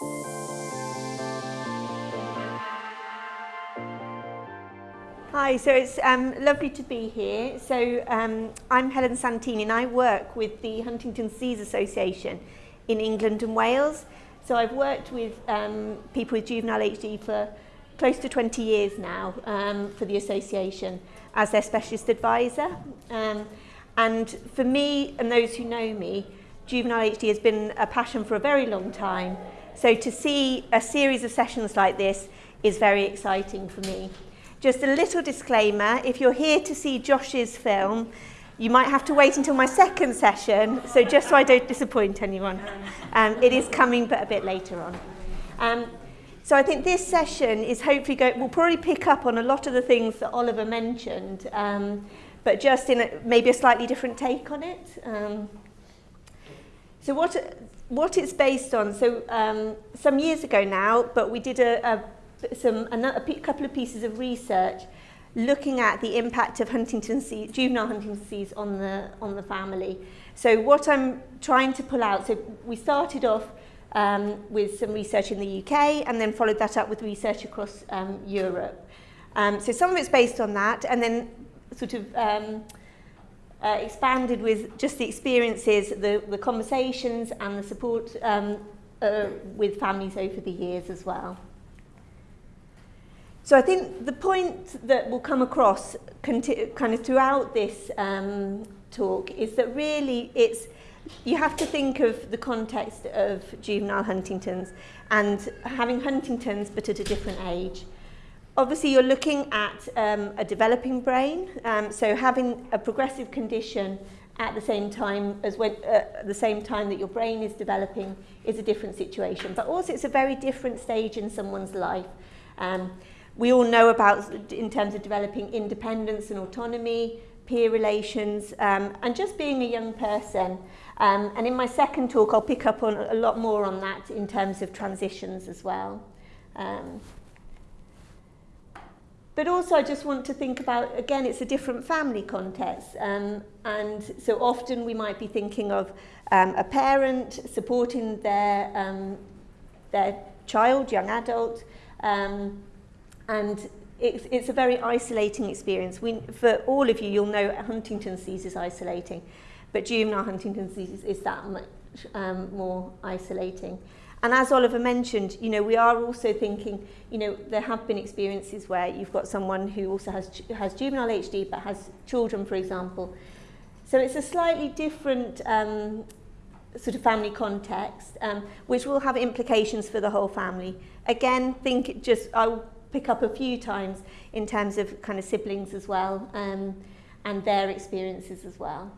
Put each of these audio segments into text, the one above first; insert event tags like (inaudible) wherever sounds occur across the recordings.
Hi, so it's um, lovely to be here. So um, I'm Helen Santini and I work with the Huntington's Disease Association in England and Wales. So I've worked with um, people with juvenile HD for close to 20 years now um, for the association as their specialist advisor. Um, and for me and those who know me, juvenile HD has been a passion for a very long time. So to see a series of sessions like this is very exciting for me. Just a little disclaimer, if you're here to see Josh's film, you might have to wait until my second session, so just so I don't disappoint anyone. Um, it is coming, but a bit later on. Um, so I think this session is hopefully going, we'll probably pick up on a lot of the things that Oliver mentioned, um, but just in a, maybe a slightly different take on it. Um, so what, what it's based on, so um, some years ago now, but we did a, a some a, couple of pieces of research looking at the impact of Huntington's disease, juvenile Huntington's disease on the on the family. So what I'm trying to pull out, so we started off um, with some research in the UK and then followed that up with research across um, Europe. Um, so some of it's based on that and then sort of um, uh, expanded with just the experiences, the, the conversations and the support um, uh, with families over the years as well. So I think the point that will come across kind of throughout this um, talk is that really it's you have to think of the context of juvenile Huntington's and having Huntington's but at a different age. Obviously you're looking at um, a developing brain, um, so having a progressive condition at the same time as when uh, the same time that your brain is developing is a different situation. But also it's a very different stage in someone's life. Um, we all know about in terms of developing independence and autonomy, peer relations, um, and just being a young person. Um, and in my second talk, I'll pick up on a lot more on that in terms of transitions as well. Um, but also I just want to think about, again, it's a different family context. Um, and so often we might be thinking of um, a parent supporting their, um, their child, young adult, um, and it's, it's a very isolating experience. We, for all of you, you'll know Huntington's disease is isolating, but juvenile Huntington's disease is that much um, more isolating. And as Oliver mentioned, you know, we are also thinking, you know, there have been experiences where you've got someone who also has, has juvenile HD but has children, for example. So it's a slightly different um, sort of family context, um, which will have implications for the whole family. Again, think just, I'll pick up a few times in terms of kind of siblings as well um, and their experiences as well.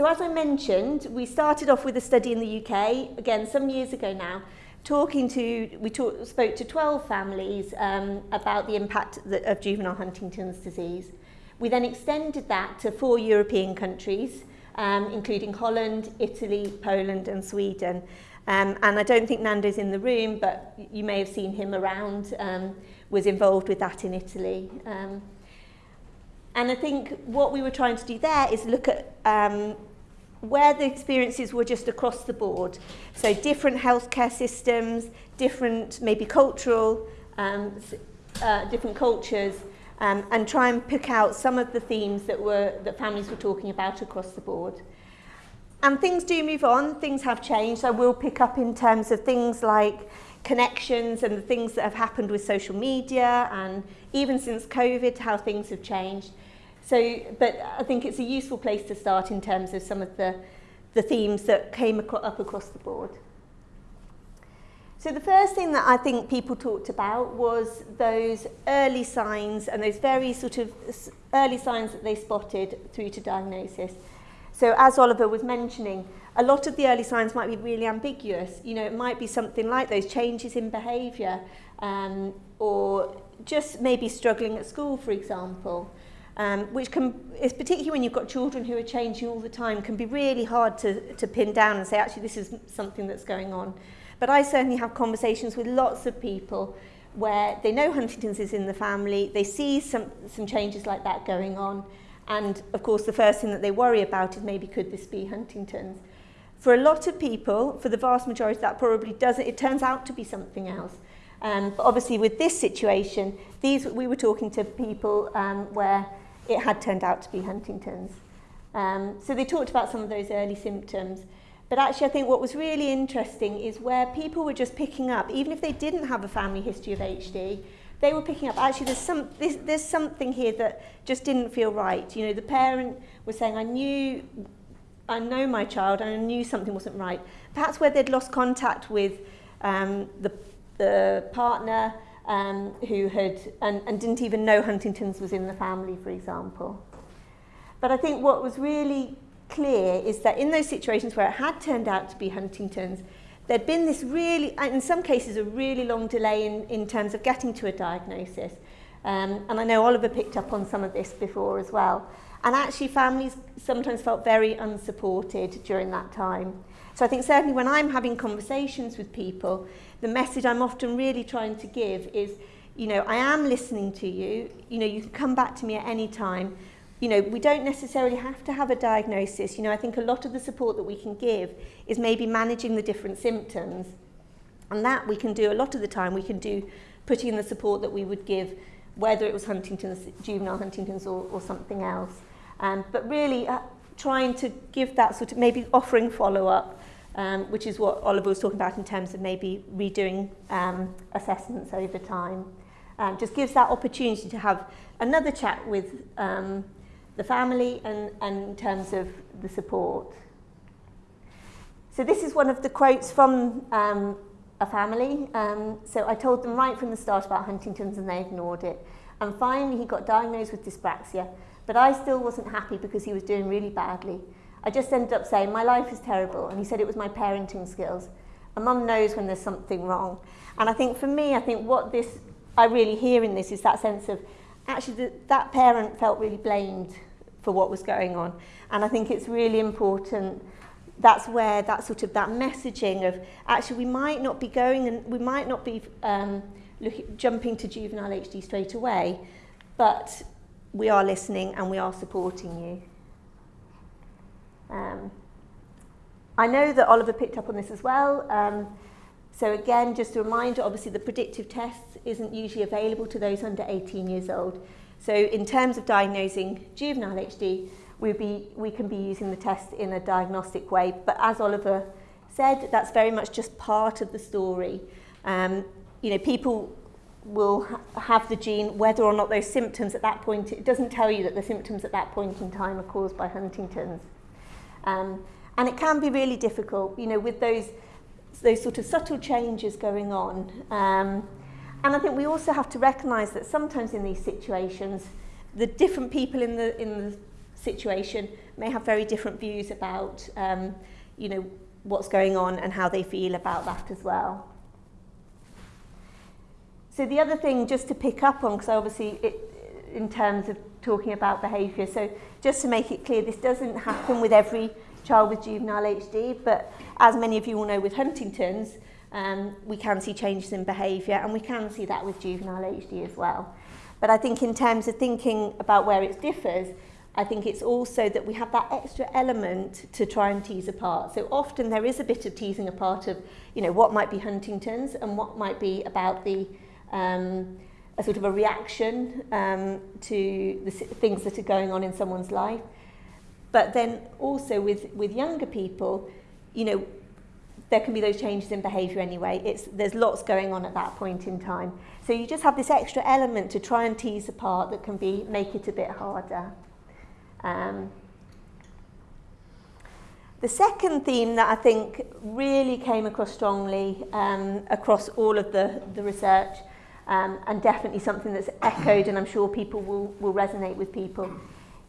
So as I mentioned, we started off with a study in the UK, again, some years ago now, talking to, we talk, spoke to 12 families um, about the impact of juvenile Huntington's disease. We then extended that to four European countries, um, including Holland, Italy, Poland and Sweden. Um, and I don't think Nando's in the room, but you may have seen him around, um, was involved with that in Italy. Um, and I think what we were trying to do there is look at um, where the experiences were just across the board. So different healthcare systems, different maybe cultural, um, uh, different cultures, um, and try and pick out some of the themes that were that families were talking about across the board. And things do move on, things have changed. I will pick up in terms of things like connections and the things that have happened with social media and even since COVID, how things have changed. So, but I think it's a useful place to start in terms of some of the, the themes that came up across the board. So the first thing that I think people talked about was those early signs and those very sort of early signs that they spotted through to diagnosis. So as Oliver was mentioning, a lot of the early signs might be really ambiguous. You know, it might be something like those changes in behaviour um, or just maybe struggling at school, for example, um, which can, is particularly when you've got children who are changing all the time, can be really hard to, to pin down and say, actually, this is something that's going on. But I certainly have conversations with lots of people where they know Huntington's is in the family, they see some, some changes like that going on, And of course, the first thing that they worry about is maybe could this be Huntington's? For a lot of people, for the vast majority, that probably doesn't, it turns out to be something else. Um, but obviously with this situation, these we were talking to people um, where it had turned out to be Huntington's. Um, so they talked about some of those early symptoms. But actually, I think what was really interesting is where people were just picking up, even if they didn't have a family history of HD, they were picking up, actually, there's, some, there's, there's something here that just didn't feel right. You know, the parent was saying, I knew, I know my child, and I knew something wasn't right. Perhaps where they'd lost contact with um, the, the partner um, who had, and, and didn't even know Huntington's was in the family, for example. But I think what was really clear is that in those situations where it had turned out to be Huntington's, there'd been this really, in some cases, a really long delay in, in terms of getting to a diagnosis. Um, and I know Oliver picked up on some of this before as well. And actually families sometimes felt very unsupported during that time. So I think certainly when I'm having conversations with people, the message I'm often really trying to give is, you know, I am listening to you. You know, you can come back to me at any time. You know, we don't necessarily have to have a diagnosis. You know, I think a lot of the support that we can give is maybe managing the different symptoms. And that we can do a lot of the time. We can do putting in the support that we would give, whether it was Huntington's, juvenile Huntington's or, or something else. Um, but really uh, trying to give that sort of, maybe offering follow-up, um, which is what Oliver was talking about in terms of maybe redoing um, assessments over time. Um, just gives that opportunity to have another chat with um, the family and, and in terms of the support. So this is one of the quotes from um, a family. Um, so I told them right from the start about Huntington's and they ignored it. And finally he got diagnosed with dyspraxia, but I still wasn't happy because he was doing really badly. I just ended up saying, my life is terrible. And he said it was my parenting skills. A mum knows when there's something wrong. And I think for me, I think what this, I really hear in this is that sense of, actually the, that parent felt really blamed for what was going on. And I think it's really important that's where that sort of that messaging of actually we might not be going and we might not be um, look, jumping to juvenile HD straight away, but we are listening and we are supporting you. Um, I know that Oliver picked up on this as well. Um, so again, just a reminder, obviously the predictive test isn't usually available to those under 18 years old. So in terms of diagnosing juvenile HD, we be, we can be using the test in a diagnostic way. But as Oliver said, that's very much just part of the story. Um, you know, people will ha have the gene, whether or not those symptoms at that point, it doesn't tell you that the symptoms at that point in time are caused by Huntington's. Um, and it can be really difficult, you know, with those, those sort of subtle changes going on. Um, and I think we also have to recognise that sometimes in these situations, the different people in the, in the situation may have very different views about, um, you know, what's going on and how they feel about that as well. So the other thing just to pick up on, because obviously it, in terms of talking about behaviour. So just to make it clear, this doesn't happen with every child with juvenile HD, but as many of you will know with Huntington's, um, we can see changes in behaviour and we can see that with juvenile HD as well. But I think in terms of thinking about where it differs, I think it's also that we have that extra element to try and tease apart. So often there is a bit of teasing apart of, you know, what might be Huntington's and what might be about the um, a sort of a reaction um, to the things that are going on in someone's life. But then also with, with younger people, you know, there can be those changes in behaviour anyway. It's, there's lots going on at that point in time. So you just have this extra element to try and tease apart that can be make it a bit harder. Um, the second theme that I think really came across strongly um, across all of the, the research um, and definitely something that's echoed and I'm sure people will, will resonate with people,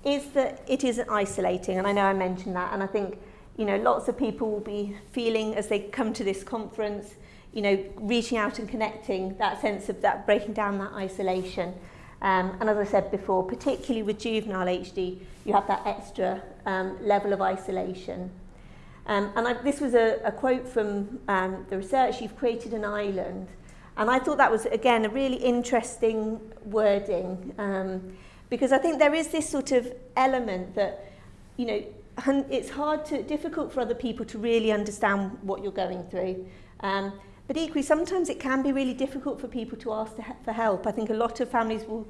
is that it isn't isolating. And I know I mentioned that. And I think, you know, lots of people will be feeling as they come to this conference, you know, reaching out and connecting that sense of that, breaking down that isolation. Um, and as I said before, particularly with juvenile HD, you have that extra um, level of isolation. Um, and I, this was a, a quote from um, the research, you've created an island. And I thought that was, again, a really interesting wording um, because I think there is this sort of element that, you know, it's hard to, difficult for other people to really understand what you're going through. Um, but equally, sometimes it can be really difficult for people to ask to, for help. I think a lot of families will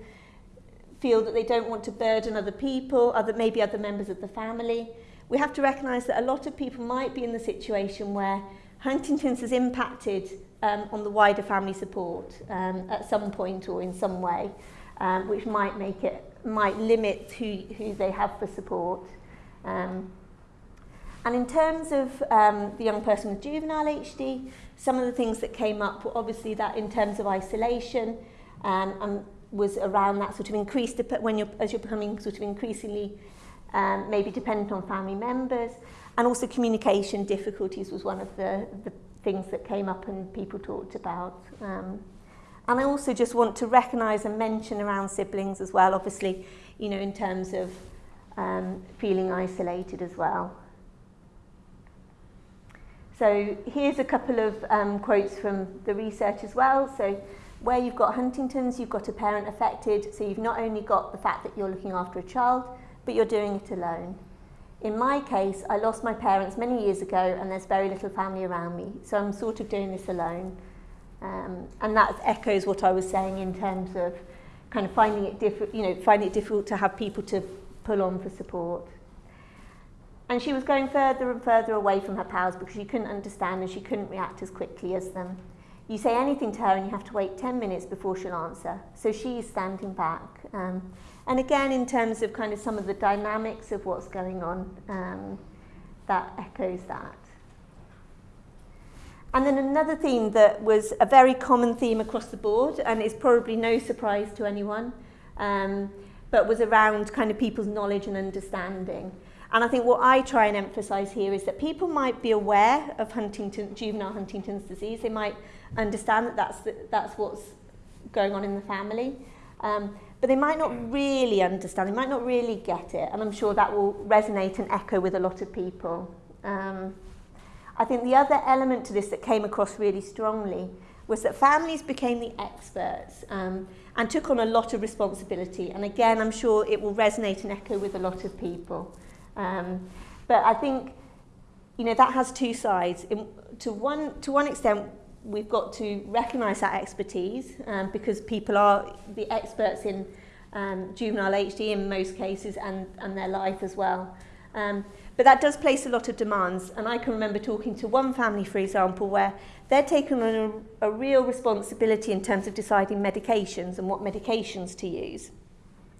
feel that they don't want to burden other people, other, maybe other members of the family. We have to recognise that a lot of people might be in the situation where Huntington's has impacted um, on the wider family support um, at some point or in some way, um, which might make it, might limit who, who they have for support. Um, and in terms of um, the young person with juvenile HD, some of the things that came up were obviously that in terms of isolation um, and was around that sort of increased when you're as you're becoming sort of increasingly um, maybe dependent on family members and also communication difficulties was one of the, the things that came up and people talked about um, and I also just want to recognise and mention around siblings as well obviously you know in terms of um, feeling isolated as well so here's a couple of um, quotes from the research as well so where you've got Huntington's, you've got a parent affected, so you've not only got the fact that you're looking after a child, but you're doing it alone. In my case, I lost my parents many years ago and there's very little family around me, so I'm sort of doing this alone. Um, and that echoes what I was saying in terms of kind of finding it difficult, you know, finding it difficult to have people to pull on for support. And she was going further and further away from her pals because she couldn't understand and she couldn't react as quickly as them. You say anything to her and you have to wait 10 minutes before she'll answer. So she's standing back. Um, and again, in terms of kind of some of the dynamics of what's going on, um, that echoes that. And then another theme that was a very common theme across the board, and is probably no surprise to anyone, um, but was around kind of people's knowledge and understanding. And I think what I try and emphasize here is that people might be aware of Huntington, juvenile Huntington's disease. They might understand that that's, the, that's what's going on in the family. Um, but they might not really understand, they might not really get it. And I'm sure that will resonate and echo with a lot of people. Um, I think the other element to this that came across really strongly was that families became the experts um, and took on a lot of responsibility. And again, I'm sure it will resonate and echo with a lot of people. Um, but I think, you know, that has two sides. In, to, one, to one extent, we've got to recognise that expertise um, because people are the experts in um, juvenile HD in most cases and, and their life as well. Um, but that does place a lot of demands and I can remember talking to one family for example where they're taking on a, a real responsibility in terms of deciding medications and what medications to use.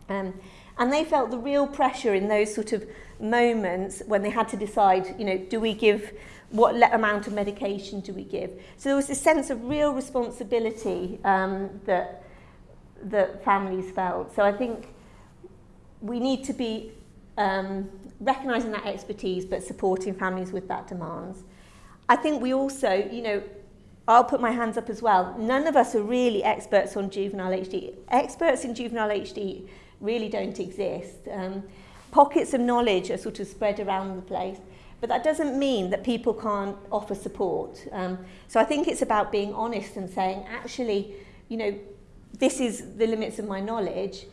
Um, and they felt the real pressure in those sort of moments when they had to decide, you know, do we give what amount of medication do we give? So there was this sense of real responsibility um, that, that families felt. So I think we need to be um, recognising that expertise but supporting families with that demands. I think we also, you know, I'll put my hands up as well. None of us are really experts on juvenile HD. Experts in juvenile HD really don't exist. Um, pockets of knowledge are sort of spread around the place. But that doesn't mean that people can't offer support. Um, so I think it's about being honest and saying, actually, you know, this is the limits of my knowledge,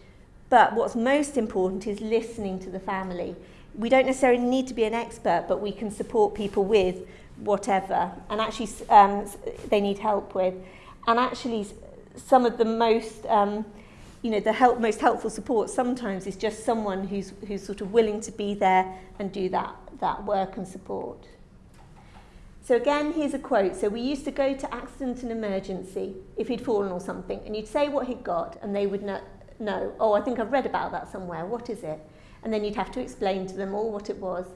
but what's most important is listening to the family. We don't necessarily need to be an expert, but we can support people with whatever, and actually um, they need help with. And actually, some of the most, um, you know, the help, most helpful support sometimes is just someone who's, who's sort of willing to be there and do that that work and support. So again, here's a quote. So we used to go to accident and emergency if he'd fallen or something, and you'd say what he'd got, and they would know, oh, I think I've read about that somewhere. What is it? And then you'd have to explain to them all what it was.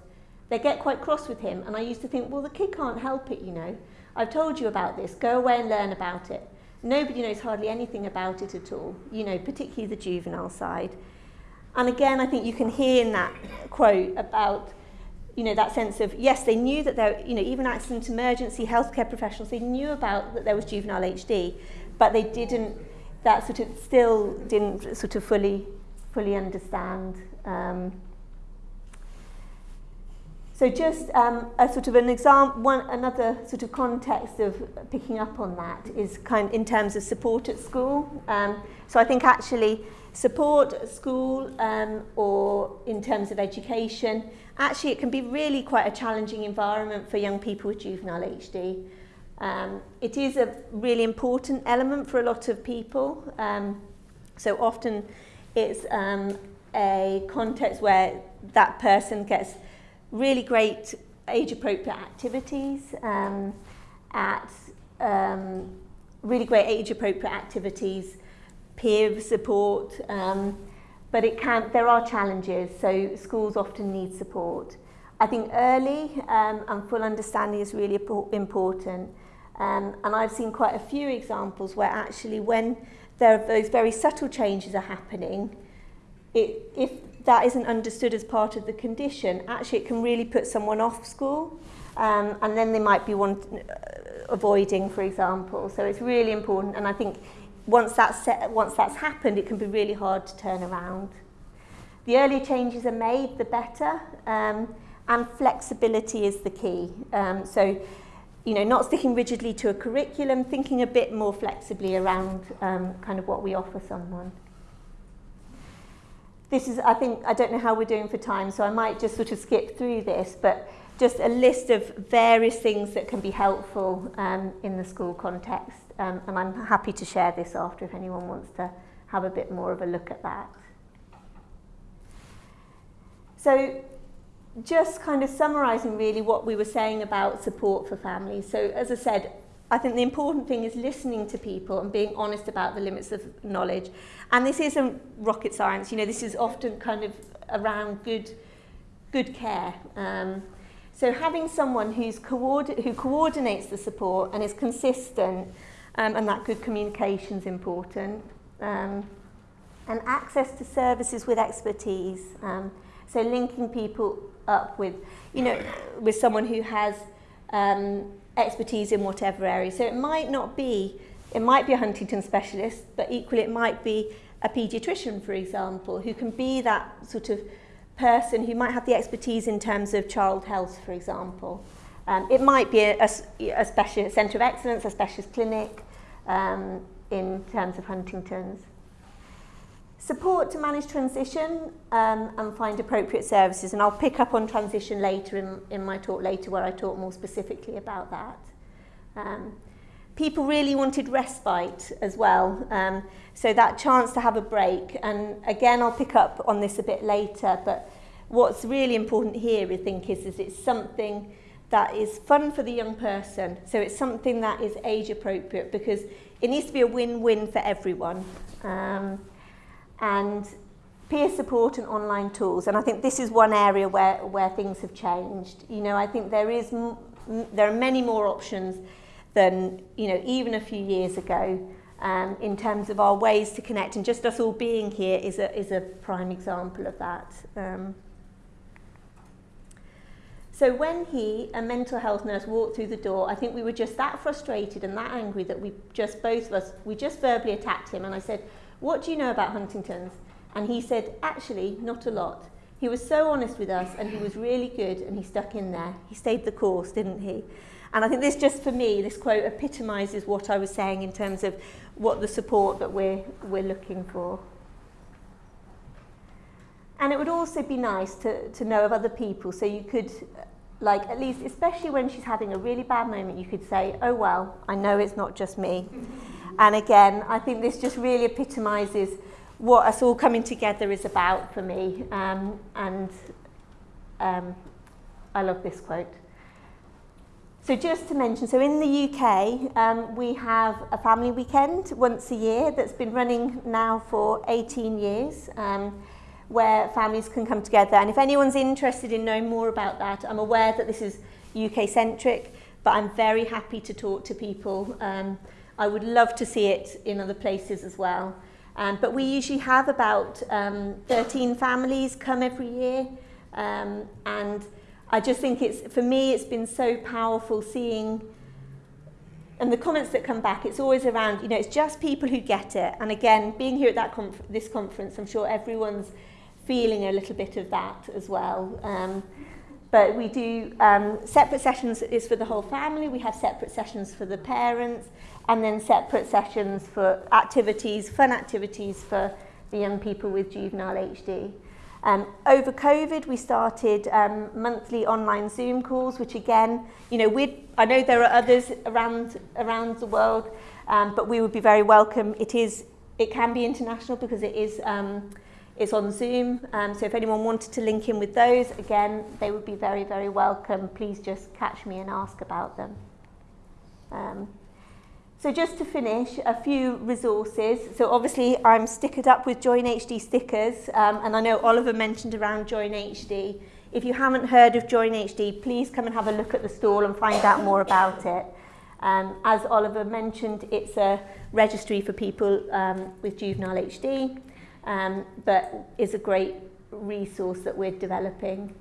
They get quite cross with him, and I used to think, well, the kid can't help it, you know. I've told you about this. Go away and learn about it. Nobody knows hardly anything about it at all, you know, particularly the juvenile side. And again, I think you can hear in that quote about you know, that sense of, yes, they knew that there, you know, even accident emergency healthcare professionals, they knew about that there was juvenile HD, but they didn't, that sort of still didn't sort of fully, fully understand. Um, so just um, a sort of an example, one another sort of context of picking up on that is kind in terms of support at school. Um, so I think actually support at school um, or in terms of education, actually it can be really quite a challenging environment for young people with juvenile HD. Um, it is a really important element for a lot of people. Um, so often it's um, a context where that person gets really great age-appropriate activities um, at um, really great age-appropriate activities, peer support, um, but it can, there are challenges, so schools often need support. I think early um, and full understanding is really important. Um, and I've seen quite a few examples where actually when there are those very subtle changes are happening, it, if that isn't understood as part of the condition, actually it can really put someone off school. Um, and then they might be want, uh, avoiding, for example. So it's really important. And I think once that's, set, once that's happened, it can be really hard to turn around. The earlier changes are made, the better. Um, and flexibility is the key. Um, so, you know, not sticking rigidly to a curriculum, thinking a bit more flexibly around um, kind of what we offer someone. This is, I think, I don't know how we're doing for time, so I might just sort of skip through this, but just a list of various things that can be helpful um, in the school context. Um, and I'm happy to share this after if anyone wants to have a bit more of a look at that. So just kind of summarising really what we were saying about support for families. So as I said, I think the important thing is listening to people and being honest about the limits of knowledge. And this isn't rocket science, you know, this is often kind of around good, good care. Um, so having someone who's who coordinates the support and is consistent um, and that good communication is important. Um, and access to services with expertise. Um, so linking people up with, you know, with someone who has um, expertise in whatever area. So it might not be, it might be a Huntington specialist, but equally it might be a paediatrician, for example, who can be that sort of person who might have the expertise in terms of child health, for example. Um, it might be a, a, a specialist centre of excellence, a specialist clinic um, in terms of Huntington's. Support to manage transition um, and find appropriate services. And I'll pick up on transition later in, in my talk later where I talk more specifically about that. Um, people really wanted respite as well. Um, so that chance to have a break. And again, I'll pick up on this a bit later. But what's really important here, I think, is, is it's something that is fun for the young person. So it's something that is age appropriate because it needs to be a win-win for everyone. Um, and peer support and online tools. And I think this is one area where, where things have changed. You know, I think there is there are many more options than, you know, even a few years ago um, in terms of our ways to connect. And just us all being here is a, is a prime example of that. Um, so when he, a mental health nurse, walked through the door, I think we were just that frustrated and that angry that we just, both of us, we just verbally attacked him. And I said, what do you know about Huntington's? And he said, actually, not a lot. He was so honest with us and he was really good and he stuck in there. He stayed the course, didn't he? And I think this just for me, this quote epitomises what I was saying in terms of what the support that we're, we're looking for. And it would also be nice to, to know of other people so you could, like at least, especially when she's having a really bad moment, you could say, oh well, I know it's not just me. (laughs) And again, I think this just really epitomises what us all coming together is about for me. Um, and um, I love this quote. So just to mention, so in the UK, um, we have a family weekend once a year that's been running now for 18 years, um, where families can come together. And if anyone's interested in knowing more about that, I'm aware that this is UK-centric, but I'm very happy to talk to people um, I would love to see it in other places as well. Um, but we usually have about um, 13 families come every year. Um, and I just think it's, for me, it's been so powerful seeing, and the comments that come back, it's always around, you know, it's just people who get it. And again, being here at that conf this conference, I'm sure everyone's feeling a little bit of that as well. Um, but we do um, separate sessions is for the whole family. We have separate sessions for the parents and then separate sessions for activities, fun activities for the young people with juvenile HD. Um, over COVID, we started um, monthly online Zoom calls, which again, you know, we I know there are others around around the world, um, but we would be very welcome. It is, it can be international because it is, um, it's on Zoom. Um, so if anyone wanted to link in with those, again, they would be very, very welcome. Please just catch me and ask about them. Um, So just to finish, a few resources. So obviously I'm stickered up with Join HD stickers um, and I know Oliver mentioned around Join HD. If you haven't heard of Join HD, please come and have a look at the stall and find out more about it. Um, as Oliver mentioned, it's a registry for people um, with juvenile HD, um, but is a great resource that we're developing.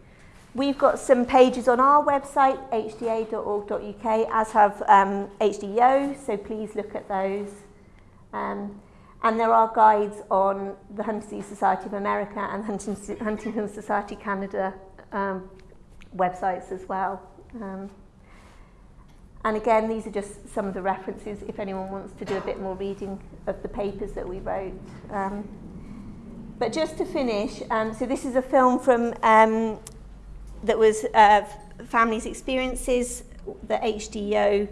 We've got some pages on our website, hda.org.uk, as have um, HDYO, so please look at those. Um, and there are guides on the Huntington Society of America and Huntington Society Canada um, websites as well. Um, and again, these are just some of the references if anyone wants to do a bit more reading of the papers that we wrote. Um, but just to finish, um, so this is a film from um, that was uh, Families Experiences that HDO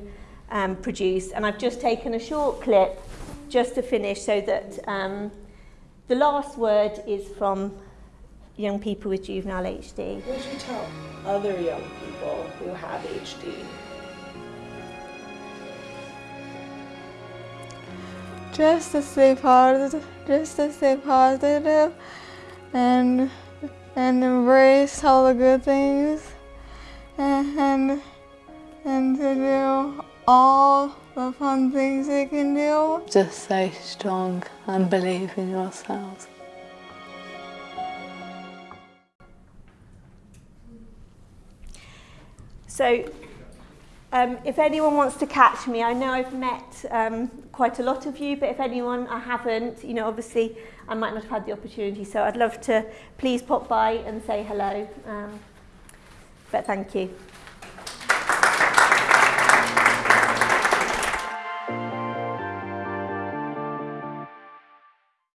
um, produced. And I've just taken a short clip just to finish so that um, the last word is from young people with juvenile HD. What would you tell other young people who have HD? Just to stay positive, just to stay positive and and embrace all the good things and, and, and to do all the fun things they can do. Just stay strong and believe in yourselves. So um, if anyone wants to catch me, I know I've met um, quite a lot of you, but if anyone I haven't, you know, obviously I might not have had the opportunity, so I'd love to please pop by and say hello. Um, but thank you.